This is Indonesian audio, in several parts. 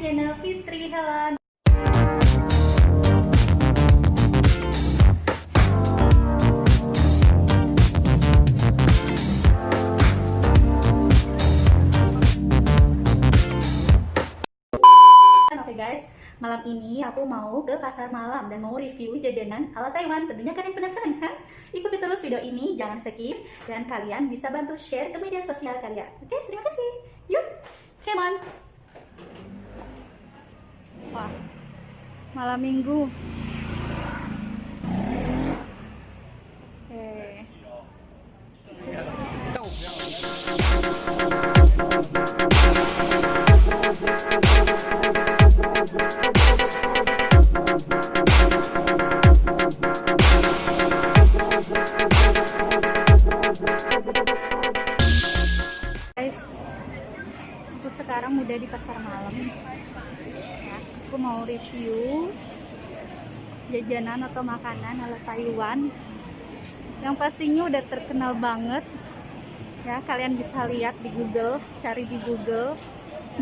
channel Fitri Helen. Malam ini aku mau ke pasar malam dan mau review jajanan ala Taiwan. Tentunya kalian penasaran kan? Ikuti terus video ini, jangan skip dan kalian bisa bantu share ke media sosial kalian. Oke, terima kasih. Yuk, come on. Wah, malam minggu. Oke. guys jajanan atau makanan ala Taiwan. Yang pastinya udah terkenal banget. Ya kalian bisa lihat di Google cari di Google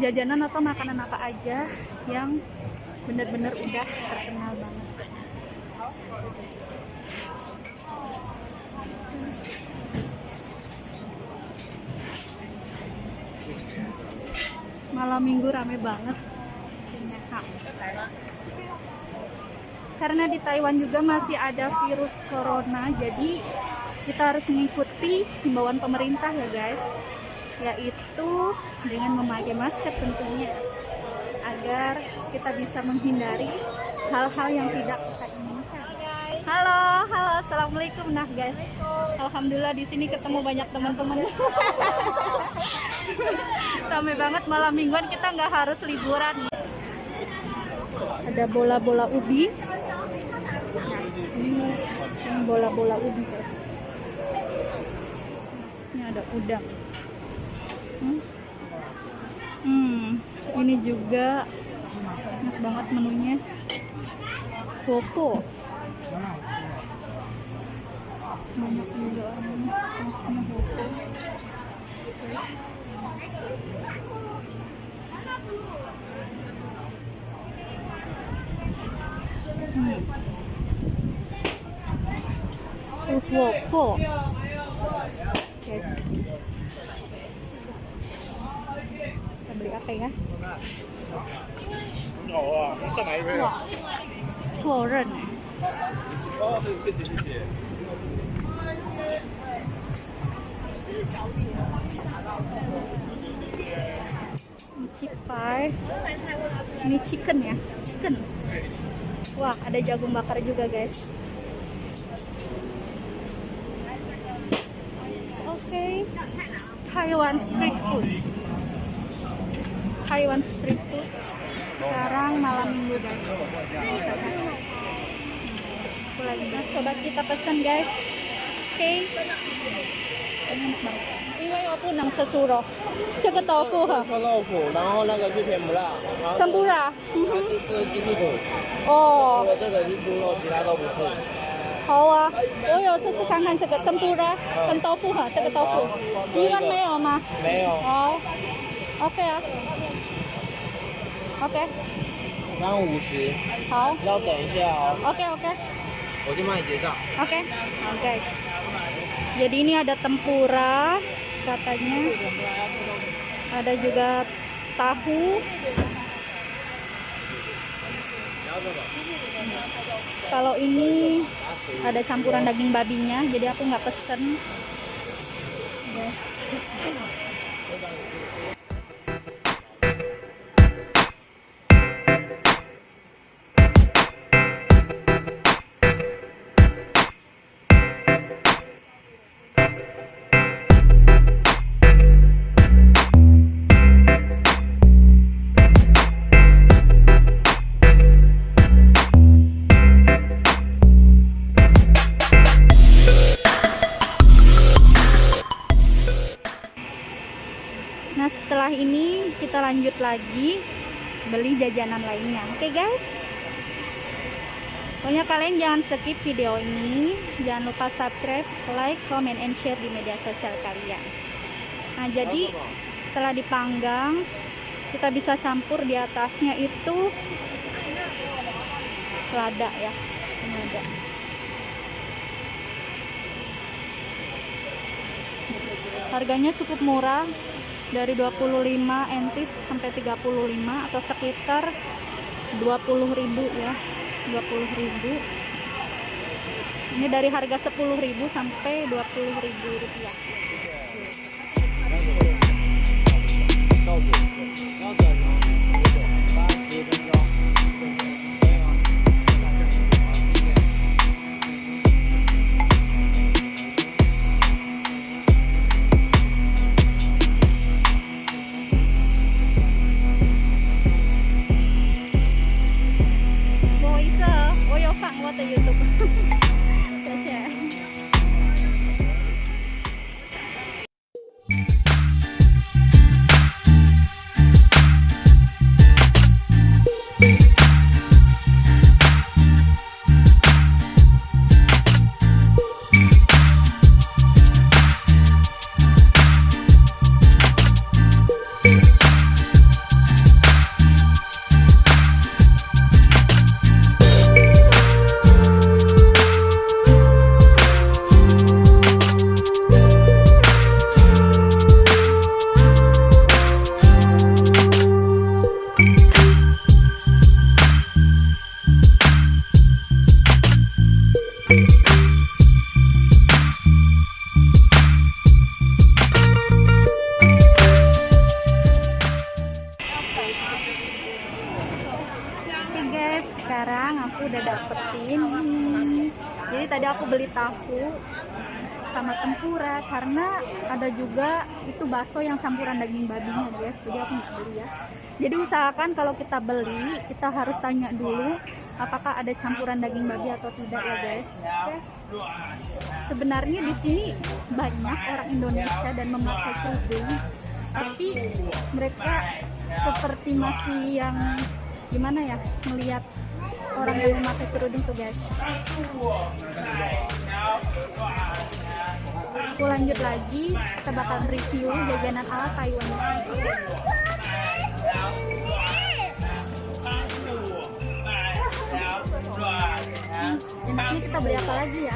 jajanan atau makanan apa aja yang bener-bener udah terkenal banget. Malam minggu rame banget Ternyata. Karena di Taiwan juga masih ada virus corona jadi kita harus mengikuti himbauan pemerintah ya guys yaitu dengan memakai masker tentunya agar kita bisa menghindari hal-hal yang tidak kita inginkan halo halo assalamualaikum nah guys alhamdulillah di sini ketemu banyak teman-teman Ramai banget malam mingguan kita nggak harus liburan. Ada bola-bola ubi. Ini bola-bola ubi guys. Ini ada udang. Hmm. Hmm, ini juga enak banget menunya. Koko. Banyak juga orangnya. Maksudnya 구웠고 guys kita beli apa ya? Tua. Tua ren. Cipai. Ini chicken ya, chicken. Wah, ada jagung bakar juga, guys. Taiwan street food. Taiwan street food. Sekarang malam minggu guys. Aku lagi nah, coba kita pesen guys. Oke. Ini enak banget. 因为我不能吃猪肉，这个豆腐哈，臭豆腐，然后那个是甜不辣，然后天不辣，嗯这哼，这这是鸡屁股，哦除，了这个是猪肉，其他都不是。 好啊，我有试试看看这个天不辣跟豆腐哈，这个豆腐，一万没有吗？没有，好，OK 啊，OK，刚刚五十，好要等一下哦， ，OK OK 我去帮你结账。 OK OK。Jadi ini ada tempura katanya, ada juga tahu. Kalau ini ada campuran daging babinya, jadi aku nggak pesen. Guys. Jajanan lainnya. Oke guys. Pokoknya kalian jangan skip video ini. Jangan lupa subscribe, like, comment, and share di media sosial kalian. Nah jadi setelah dipanggang kita bisa campur di atasnya itu lada ya Ini lada harganya cukup murah dari 25 entis sampai 35 atau sekitar 20.000 ya 20.000 ini dari harga 10.000 sampai 20.000 rupiah tahu sama tempura karena ada juga itu bakso yang campuran daging babinya guys. Jadi aku nggak beli ya. Jadi usahakan kalau kita beli kita harus tanya dulu apakah ada campuran daging babi atau tidak ya guys. Oke. Sebenarnya di sini banyak orang Indonesia dan memakai kerudung, tapi mereka seperti masih yang gimana ya melihat orang yang memakai kerudung tuh guys aku lanjut lagi kita bakal review jajanan ala Taiwan. Enaknya kita beli apa lagi ya?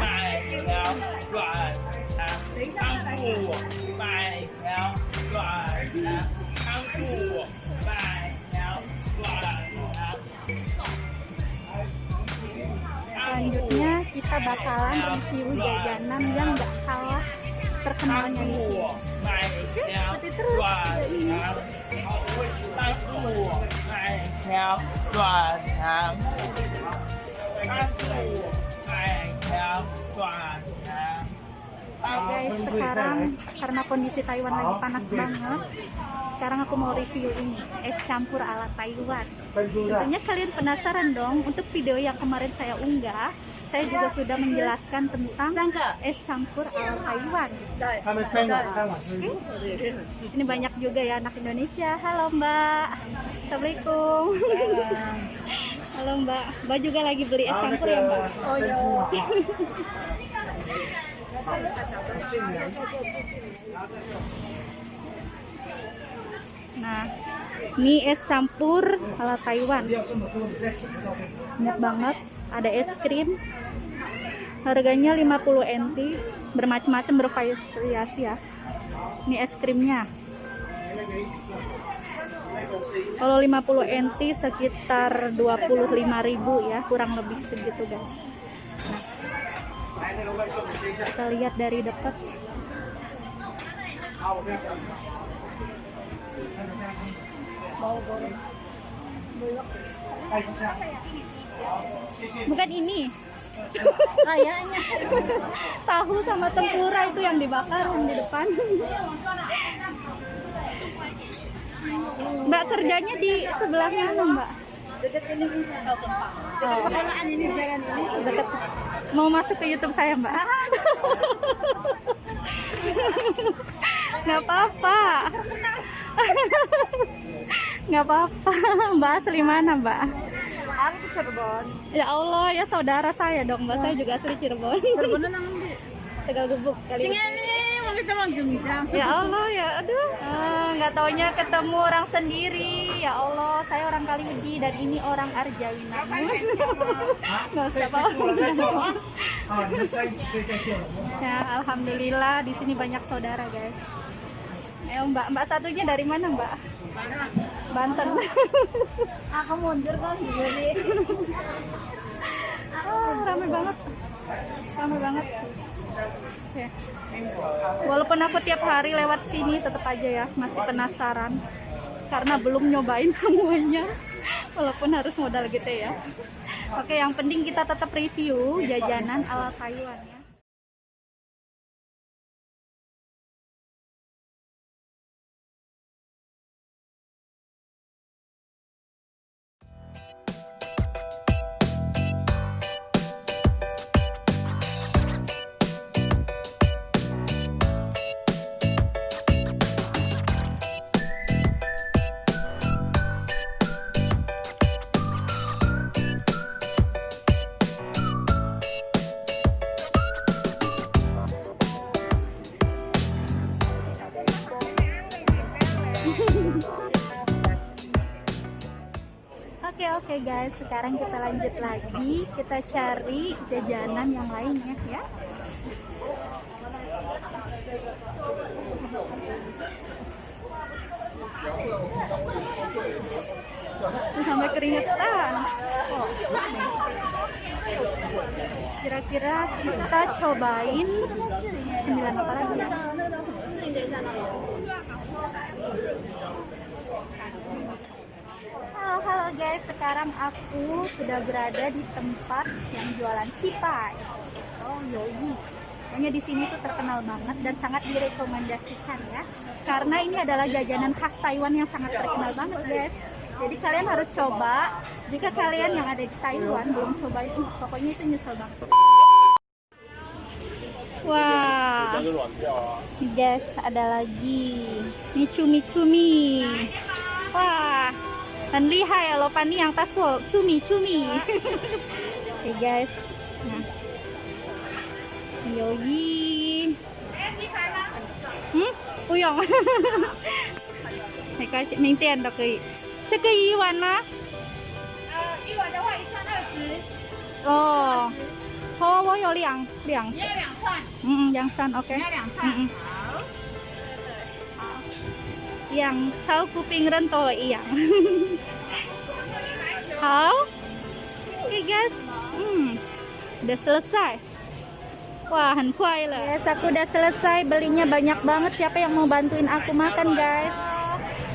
Selanjutnya kita bakalan review jajanan yang gak kalah terkenalnya di sini. Oke, ikuti terus video ini. Nah guys, sekarang karena kondisi Taiwan lagi panas banget, sekarang aku mau review ini, es campur ala Taiwan. Tentunya kalian penasaran dong, untuk video yang kemarin saya unggah, saya juga sudah menjelaskan tentang es campur ala Taiwan. Okay. Ini banyak juga ya anak Indonesia. Halo Mbak. Assalamualaikum. Halo Mbak. Mbak juga lagi beli es campur ya Mbak? Oh iya. Nah, ini es campur ala Taiwan. Banyak banget. Ada es krim, Harganya 50 NT. Bermacam-macam bervariasi ya. Ini es krimnya. Kalau 50 NT sekitar 25.000 ya, kurang lebih segitu guys. Nah, kita lihat dari dekat. Bukan ini. Kayaknya. Tahu sama tempura itu yang dibakar yang di depan. Mbak kerjanya di sebelah mana, Mbak? Dekat ini Dekat sekolahan ini jalan ini sudah Dekat. Mau masuk ke YouTube saya, Mbak? Nggak apa-apa. Nggak apa-apa. Mbak asli mana, Mbak? aku ke Cirebon. Ya Allah, ya saudara saya dong, mbak Nah. saya juga asli Cirebon. Cirebonnya namanya di Tegal Gebuk kali. Tinggal nih, mau kita mau Ya Allah, ya aduh. Eh, nggak uh, taunya ketemu orang sendiri. Ya Allah, saya orang Kaliudi dan ini orang Arjawina. Enggak usah apa Ya, alhamdulillah di sini banyak saudara, guys. Ayo, Mbak, Mbak satunya dari mana, Mbak? Mana? Banten. Aku mundur kan jadi. oh, rame banget. Rame banget. Oke. walaupun aku tiap hari lewat sini tetap aja ya masih penasaran. Karena belum nyobain semuanya. Walaupun harus modal gitu ya. Oke yang penting kita tetap review jajanan ala Taiwan ya Oke oke guys, sekarang kita lanjut lagi. Kita cari jajanan yang lainnya ya. Tuh, sampai keringetan. Oh. Kira-kira kita cobain sembilan apa lagi? ya? Halo halo guys, sekarang aku sudah berada di tempat yang jualan cipai. Oh, yogi. Hanya di sini tuh terkenal banget dan sangat direkomendasikan ya. Karena ini adalah jajanan khas Taiwan yang sangat terkenal banget, guys. Jadi kalian harus coba. Jika kalian yang ada di Taiwan belum coba itu, pokoknya itu nyesel banget. Wah. Wow. Guys, ada lagi. Micumi-cumi. Wah. 很厉害ya lo Pani yang taso cumi-cumi. Oke guys. Nah. Yoyi. Hmm? 不用。没关系，明天都可以。这个一碗吗？呃，一碗的话一串二十，哦，好，我有两两，你要两串，嗯嗯，两三，OK 你。要两串。嗯嗯好。 Yang tahu kuping rento iya. Hao? Oke guys, hmm, udah selesai. Wah, hankuai lah. Guys, aku udah selesai belinya banyak banget. Siapa yang mau bantuin aku makan guys?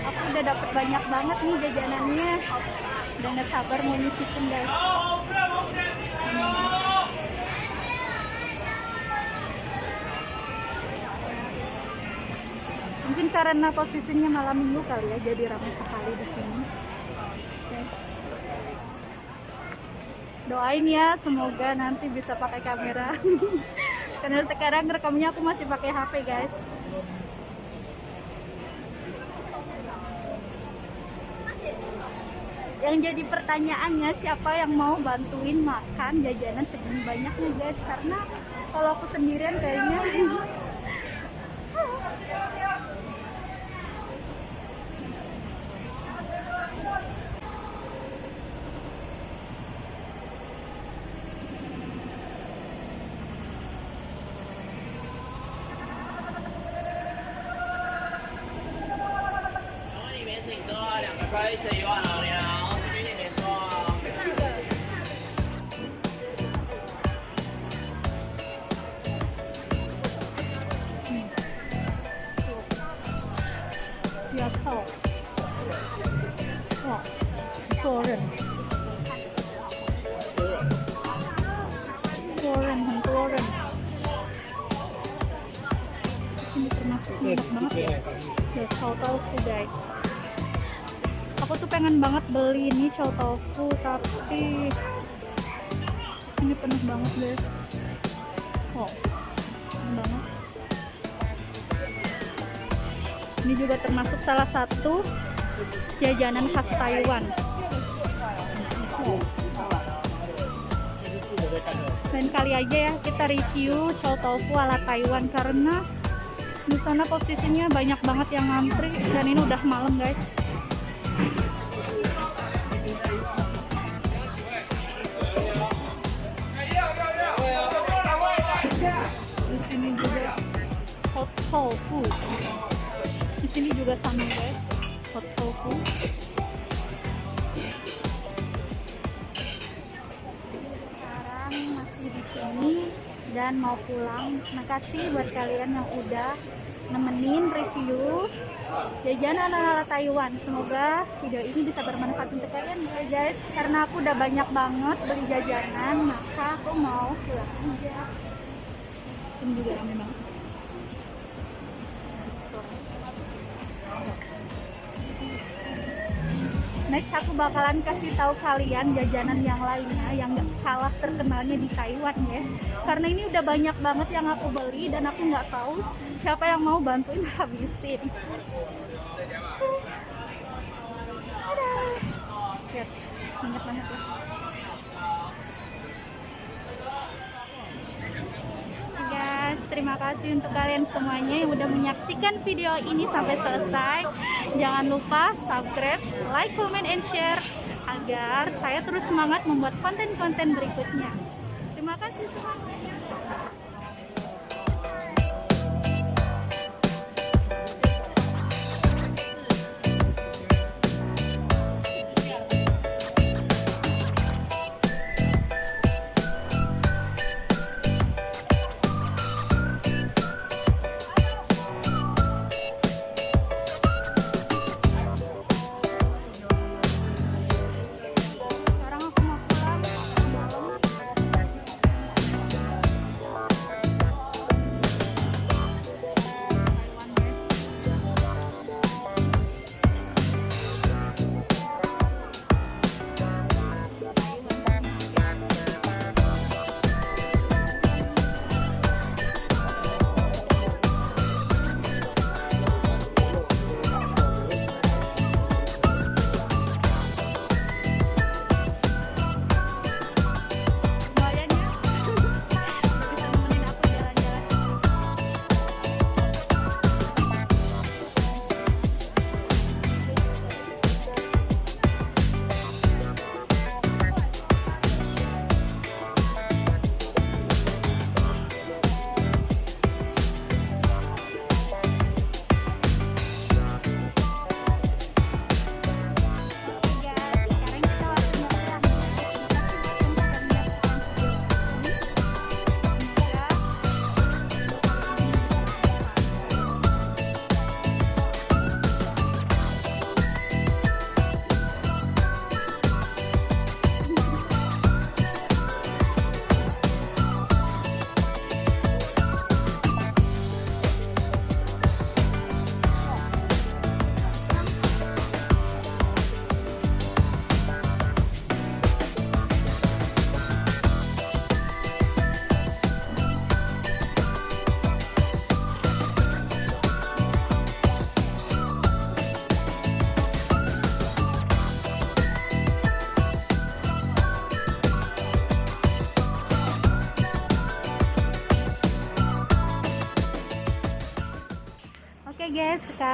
Aku udah dapet banyak banget nih jajanannya. Udah nggak sabar mau nyicipin guys. Mungkin karena posisinya malam minggu kali ya, jadi ramai sekali di sini. Doain ya, semoga nanti bisa pakai kamera. karena sekarang rekamnya aku masih pakai HP guys. Yang jadi pertanyaannya siapa yang mau bantuin makan jajanan segini banyaknya guys? Karena kalau aku sendirian kayaknya 一些一万。Chow tofu, tapi ini penuh banget guys. Oh, penuh banget. Ini juga termasuk salah satu jajanan khas Taiwan. Dan kali aja ya kita review chow tofu ala Taiwan karena di sana posisinya banyak banget yang ngantri dan ini udah malam guys. Tofu di sini juga sama guys. Hot tofu sekarang masih di sini dan mau pulang. Makasih buat kalian yang udah nemenin review jajanan ala Taiwan. Semoga video ini bisa bermanfaat untuk kalian ya guys. Karena aku udah banyak banget beli jajanan maka aku mau pulang. Aja ini juga rame Next aku bakalan kasih tahu kalian jajanan yang lainnya yang gak kalah terkenalnya di Taiwan ya. Karena ini udah banyak banget yang aku beli dan aku nggak tahu siapa yang mau bantuin habisin. Terima kasih untuk kalian semuanya yang udah menyaksikan video ini sampai selesai. Jangan lupa subscribe, like, comment, and share agar saya terus semangat membuat konten-konten berikutnya. Terima kasih semuanya.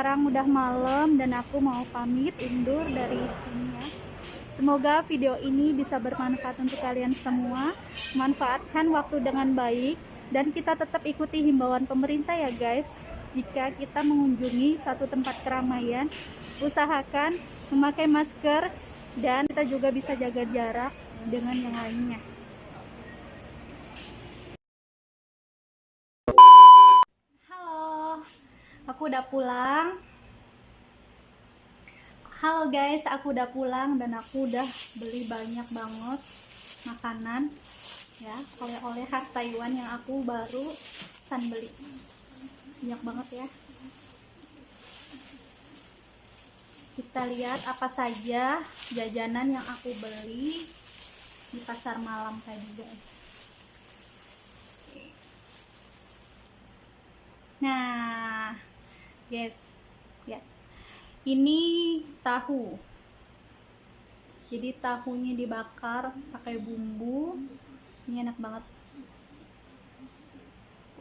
Sekarang udah malam dan aku mau pamit undur dari sini ya. Semoga video ini bisa bermanfaat untuk kalian semua. Manfaatkan waktu dengan baik dan kita tetap ikuti himbauan pemerintah ya guys. Jika kita mengunjungi satu tempat keramaian, usahakan memakai masker dan kita juga bisa jaga jarak dengan yang lainnya. Halo, aku udah pulang. Halo guys, aku udah pulang dan aku udah beli banyak banget makanan ya, oleh-oleh khas Taiwan yang aku baru san beli. Banyak banget ya. Kita lihat apa saja jajanan yang aku beli di pasar malam tadi guys. Nah, guys, ya. Ini tahu. Jadi tahunya dibakar pakai bumbu. Ini enak banget.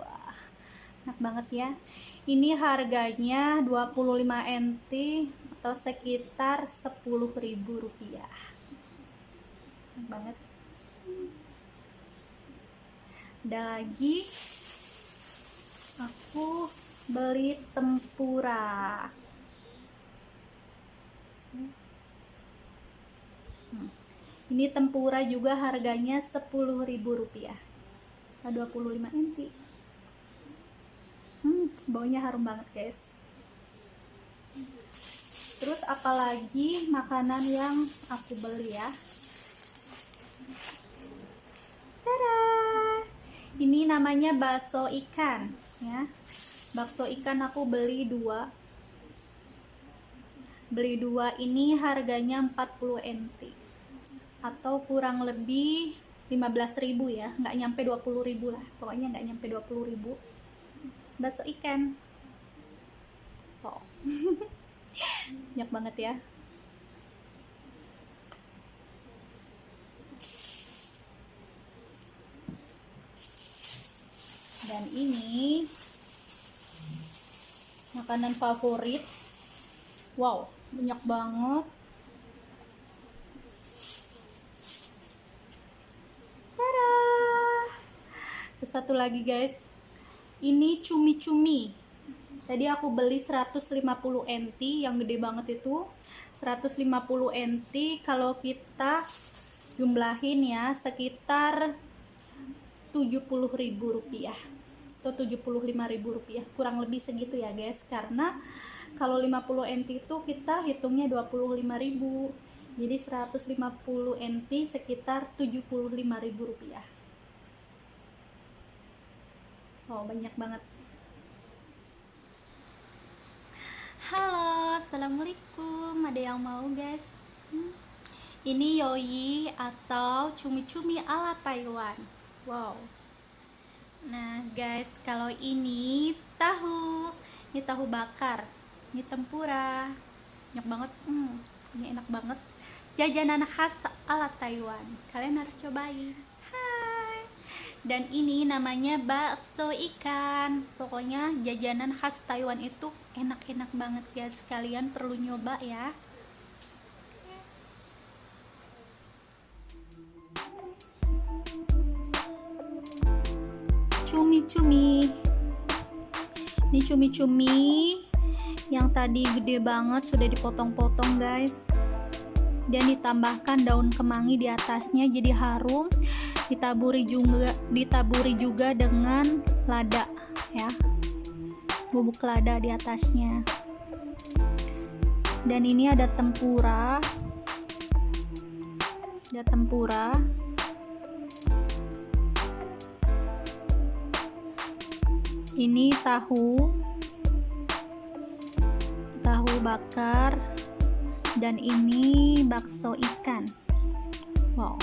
Wah, enak banget ya. Ini harganya 25 NT atau sekitar 10.000 rupiah Enak banget ada lagi aku beli tempura Hmm. ini tempura juga harganya 10.000 rupiah. 25 NT hmm, baunya harum banget guys. Terus apalagi makanan yang aku beli ya? Tada! ini namanya bakso ikan ya bakso ikan aku beli dua. Beli dua ini harganya 40 NT atau kurang lebih 15.000 ya. Nggak nyampe 20.000 lah. Pokoknya nggak nyampe 20.000 bakso ikan. Oh. Banyak banget ya. Dan ini makanan favorit. Wow banyak banget. Tada! Satu lagi guys. Ini cumi-cumi. Tadi aku beli 150 NT yang gede banget itu. 150 NT kalau kita jumlahin ya sekitar 70.000 rupiah atau 75.000 rupiah. Kurang lebih segitu ya guys. Karena kalau 50 NT itu kita hitungnya 25.000 jadi 150 NT sekitar 75.000 rupiah. Oh banyak banget. Halo assalamualaikum. Ada yang mau guys? Hmm. ini yoi atau cumi-cumi ala Taiwan. Wow nah guys kalau ini tahu ini tahu bakar ini tempura banyak banget hmm, ini enak banget. Jajanan khas ala Taiwan kalian harus cobain. Hai. Dan ini namanya bakso ikan. Pokoknya jajanan khas Taiwan itu enak-enak banget guys. Kalian perlu nyoba ya cumi-cumi. Ini cumi-cumi yang tadi gede banget sudah dipotong-potong guys. Dan ditambahkan daun kemangi di atasnya jadi harum. Ditaburi juga ditaburi juga dengan lada ya. Bubuk lada di atasnya. Dan ini ada tempura. Ada tempura ini tahu tahu bakar dan ini bakso ikan. Wow.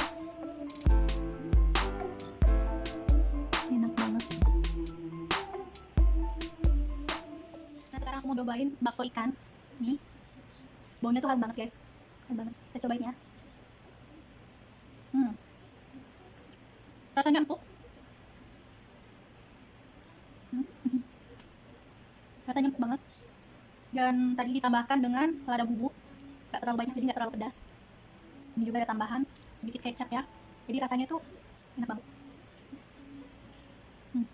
Enak banget. Nah sekarang mau cobain bakso ikan. Nih. Baunya tuh khas banget guys. Khas banget. Kita cobain ya. Hmm. rasanya empuk rasanya empuk banget. Dan tadi ditambahkan dengan lada bubuk. Gak terlalu banyak jadi gak terlalu pedas. Ini juga ada tambahan sedikit kecap ya. Jadi rasanya tuh enak banget. Hmm.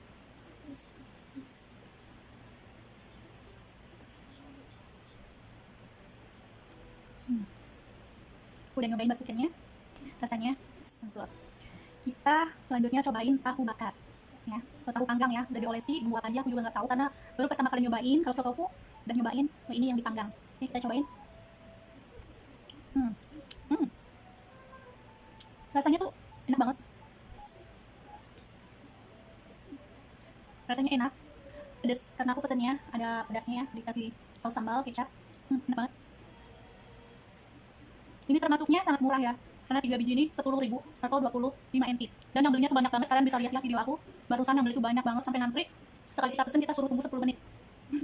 Hmm. udah nyobain bakso ikannya rasanya mantap kita selanjutnya cobain tahu bakar ya tahu panggang ya udah diolesi apa aja aku juga nggak tahu karena baru pertama kali nyobain kalau tofu udah nyobain oh, ini yang dipanggang. Oke kita cobain. Hmm. Hmm. rasanya tuh enak banget. Rasanya enak pedas karena aku pesennya ada pedasnya ya dikasih saus sambal kecap. Hmm, enak banget. Ini termasuknya sangat murah ya karena 3 biji ini 10 ribu atau 25 NT dan yang belinya tuh banyak banget. Kalian bisa lihat ya video aku. Barusan yang beli tuh banyak banget sampai ngantri. Sekali kita pesen kita suruh tunggu 10 menit. Hmm.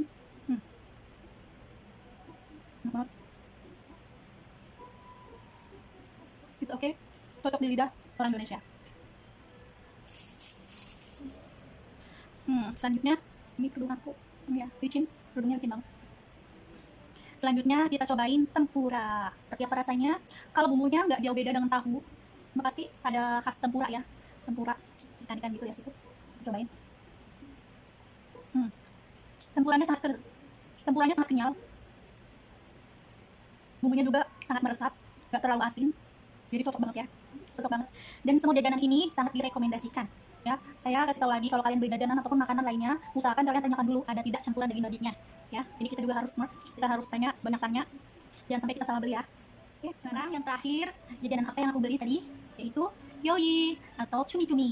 Okay cocok di lidah orang Indonesia. Hmm selanjutnya ini kerudung aku. Ya licin kerudungnya licin banget selanjutnya kita cobain tempura. Seperti apa rasanya? Kalau bumbunya nggak jauh beda dengan tahu pasti ada khas tempura ya. Tempura ikan-ikan gitu ya situ. Cobain. Hmm. tempuranya sangat ke- tempuranya sangat kenyal. Bumbunya juga sangat meresap nggak terlalu asin. Jadi cocok banget ya cocok banget. Dan semua jajanan ini sangat direkomendasikan ya. Saya kasih tahu lagi kalau kalian beli jajanan ataupun makanan lainnya usahakan kalian tanyakan dulu ada tidak campuran daging dagingnya ya. Jadi kita juga harus smart kita harus tanya banyak tanya. Jangan sampai kita salah beli ya. Oke sekarang yang terakhir jajanan apa yang aku beli tadi? Yaitu yoi atau cumi cumi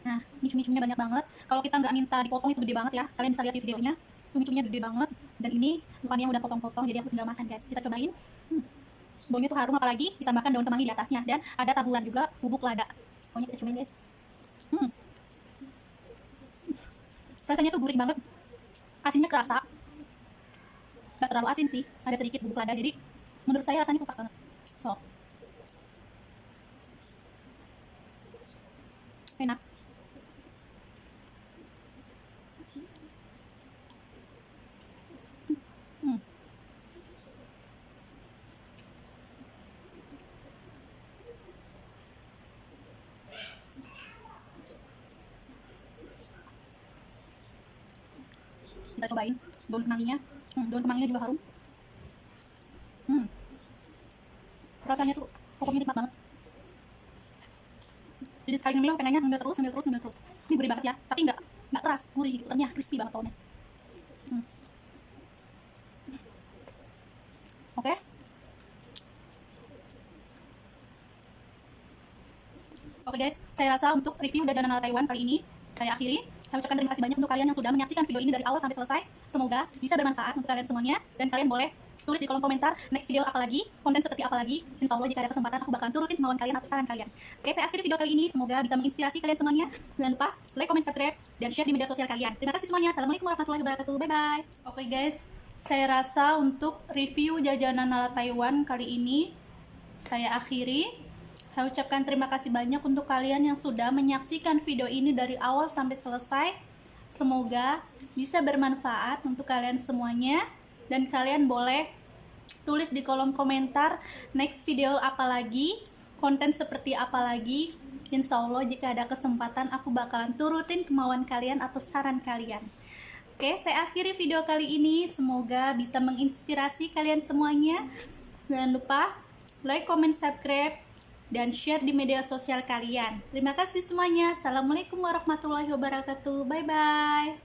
nah ini cumi cuminya banyak banget. Kalau kita nggak minta dipotong itu gede banget ya. Kalian bisa lihat di videonya. Cumi cuminya gede banget. Dan ini bukannya udah potong-potong jadi aku tinggal makan guys. Kita cobain. Hmm. Baunya tuh harum apalagi ditambahkan daun kemangi di atasnya. Dan ada taburan juga bubuk lada. Pokoknya kita cobain guys. Hmm. rasanya tuh gurih banget. Asinnya kerasa. Nggak terlalu asin sih ada sedikit bubuk lada. Jadi menurut saya rasanya tuh pas banget. So enak Hmm. Kita cobain. Daun kemanginya hmm, daun kemanginya juga harum. Hmm. rasanya tuh pokoknya nikmat banget. Jadi sekali ngemil pengennya ngemil terus ngemil terus ngemil terus. Ini gurih banget ya tapi nggak nggak keras gurih gitu renyah crispy banget baunya hmm. oke. Oke guys, saya rasa untuk review jajanan ala Taiwan kali ini saya akhiri. Saya ucapkan terima kasih banyak untuk kalian yang sudah menyaksikan video ini dari awal sampai selesai. Semoga bisa bermanfaat untuk kalian semuanya dan kalian boleh tulis di kolom komentar next video apa lagi, konten seperti apa lagi. Insya Allah jika ada kesempatan aku bakalan turutin kemauan kalian atau saran kalian. Oke, saya akhiri video kali ini. Semoga bisa menginspirasi kalian semuanya. Jangan lupa like, comment, subscribe, dan share di media sosial kalian. Terima kasih semuanya. Assalamualaikum warahmatullahi wabarakatuh. Bye bye. Oke guys, saya rasa untuk review jajanan ala Taiwan kali ini saya akhiri. Saya ucapkan terima kasih banyak untuk kalian yang sudah menyaksikan video ini dari awal sampai selesai. Semoga bisa bermanfaat untuk kalian semuanya dan kalian boleh tulis di kolom komentar next video apa lagi, konten seperti apa lagi. Insya Allah jika ada kesempatan aku bakalan turutin kemauan kalian atau saran kalian. Oke, saya akhiri video kali ini. Semoga bisa menginspirasi kalian semuanya. Jangan lupa like, comment, subscribe, dan share di media sosial kalian. Terima kasih semuanya. Assalamualaikum warahmatullahi wabarakatuh. Bye-bye.